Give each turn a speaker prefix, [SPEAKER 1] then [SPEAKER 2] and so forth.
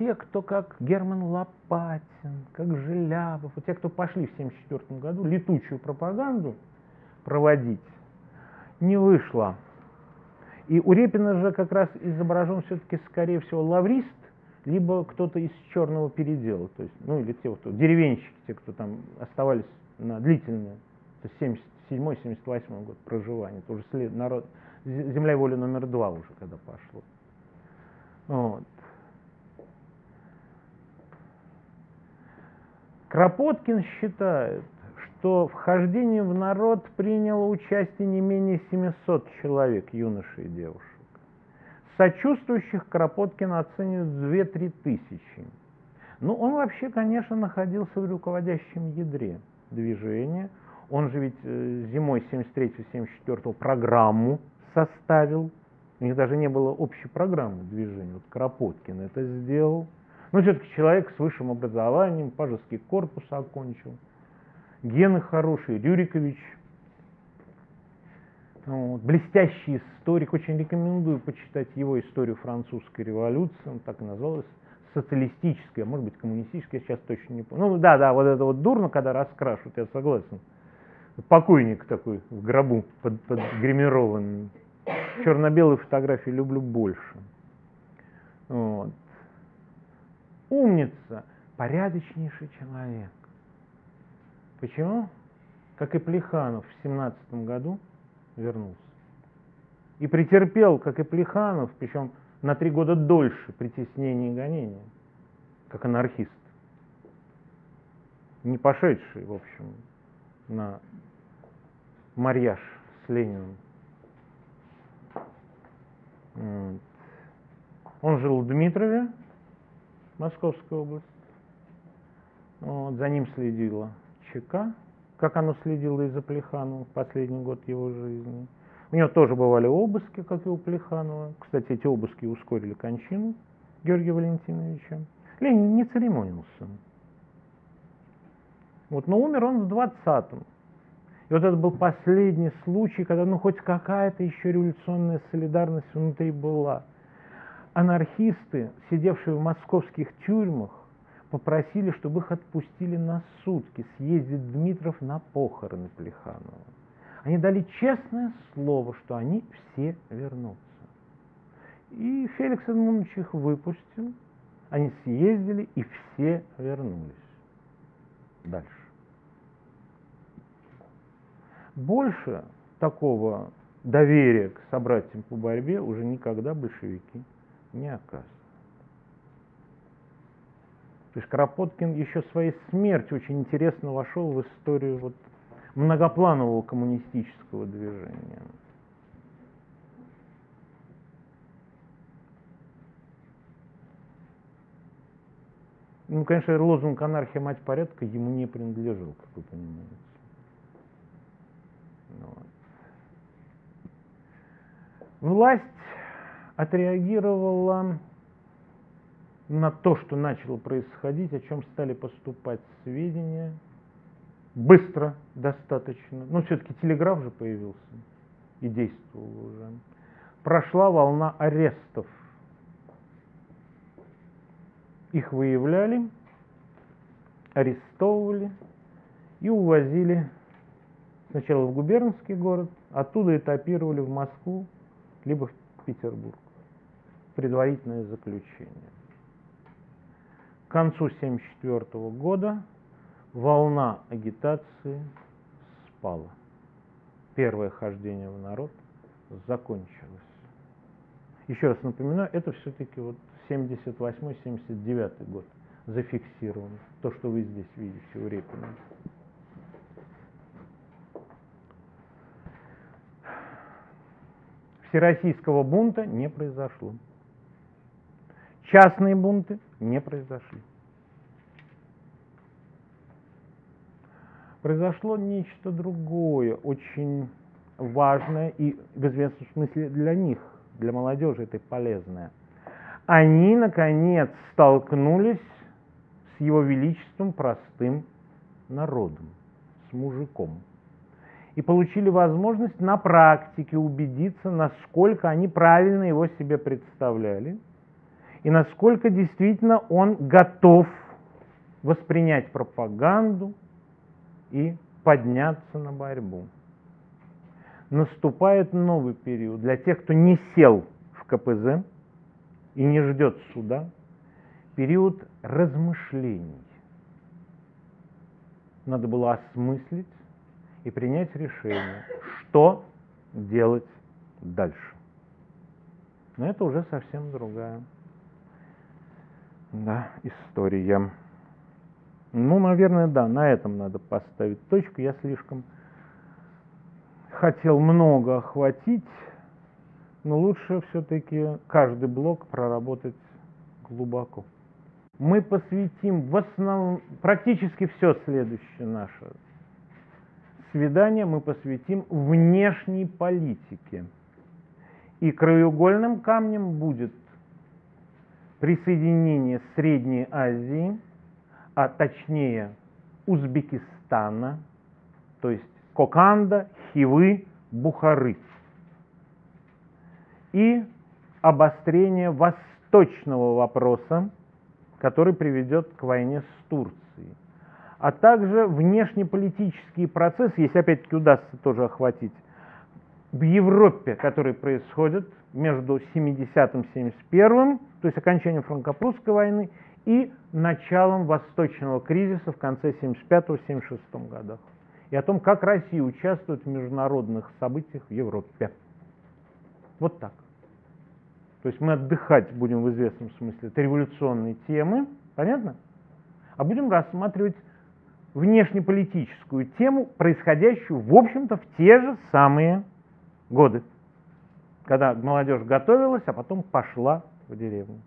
[SPEAKER 1] те, кто как Герман Лопатин, как Желябов, те, кто пошли в 1974 году летучую пропаганду проводить, не вышло. И у Репина же как раз изображен все-таки, скорее всего, лаврист, либо кто-то из черного передела, то есть, ну или те, вот, деревенщики, те, кто там оставались на длительное, то есть 77-78 год проживания, это уже след, народ, земля и воля номер два уже когда пошло. Вот. Кропоткин считает, что в хождении в народ приняло участие не менее 700 человек, юношей и девушек. Сочувствующих Кропоткин оценивает 2-3 тысячи. Ну, он вообще, конечно, находился в руководящем ядре движения. Он же ведь э, зимой 73-74 программу составил. У них даже не было общей программы движения. Вот Кропоткин это сделал. Но все-таки человек с высшим образованием, пажеский корпус окончил. Гены хорошие, Рюрикович. Вот, блестящий историк. Очень рекомендую почитать его историю французской революции. Он так и называлась социалистическая, может быть, коммунистическая, сейчас точно не помню. Ну да, да, вот это вот дурно, когда раскрашивают, я согласен. Покойник такой в гробу под, под гримированный. Черно-белые фотографии люблю больше. Вот умница, порядочнейший человек. Почему? Как и Плеханов в 17 году вернулся. И претерпел, как и Плеханов, причем на три года дольше притеснения и гонения, как анархист. Не пошедший, в общем, на марьяж с Лениным. Он жил в Дмитрове, Московская область. Вот, за ним следила ЧК, как оно следило и за Плехановым в последний год его жизни. У него тоже бывали обыски, как и у Плеханова. Кстати, эти обыски ускорили кончину Георгия Валентиновича. Ленин не церемонился. Вот, но умер он в 20-м. И вот это был последний случай, когда ну хоть какая-то еще революционная солидарность внутри была анархисты, сидевшие в московских тюрьмах, попросили, чтобы их отпустили на сутки съездить Дмитров на похороны Плеханова. Они дали честное слово, что они все вернутся. И Феликс Эдмундович их выпустил, они съездили и все вернулись. Дальше. Больше такого доверия к собратьям по борьбе уже никогда большевики не оказывал. То есть Кропоткин еще своей смертью очень интересно вошел в историю вот многопланового коммунистического движения. Ну, конечно, лозунг «анархия, мать порядка» ему не принадлежал, как вы понимаете. Вот. Власть отреагировала на то, что начало происходить, о чем стали поступать сведения, быстро достаточно. Но все-таки телеграф же появился и действовал уже. Прошла волна арестов. Их выявляли, арестовывали и увозили сначала в губернский город, оттуда этапировали в Москву, либо в Петербург предварительное заключение. К концу 1974 года волна агитации спала. Первое хождение в народ закончилось. Еще раз напоминаю, это все-таки вот 78-79 год зафиксировано. То, что вы здесь видите у Репина. Всероссийского бунта не произошло. Частные бунты не произошли. Произошло нечто другое, очень важное и в известном смысле для них, для молодежи это полезное. Они, наконец, столкнулись с его величеством простым народом, с мужиком. И получили возможность на практике убедиться, насколько они правильно его себе представляли – и насколько действительно он готов воспринять пропаганду и подняться на борьбу. Наступает новый период для тех, кто не сел в КПЗ и не ждет суда, период размышлений. Надо было осмыслить и принять решение, что делать дальше. Но это уже совсем другая да, история. Ну, наверное, да, на этом надо поставить точку. Я слишком хотел много охватить, но лучше все-таки каждый блок проработать глубоко. Мы посвятим в основном, практически все следующее наше свидание мы посвятим внешней политике. И краеугольным камнем будет присоединение Средней Азии, а точнее Узбекистана, то есть Коканда, Хивы, Бухары. И обострение восточного вопроса, который приведет к войне с Турцией а также внешнеполитические процессы, если опять-таки удастся тоже охватить, в Европе, которые происходят между 70-м 71-м, то есть окончанием франко-прусской войны, и началом Восточного кризиса в конце 75-76 годах. И о том, как Россия участвует в международных событиях в Европе. Вот так. То есть мы отдыхать будем в известном смысле от революционной темы, понятно? А будем рассматривать внешнеполитическую тему, происходящую, в общем-то, в те же самые годы, когда молодежь готовилась, а потом пошла в деревню.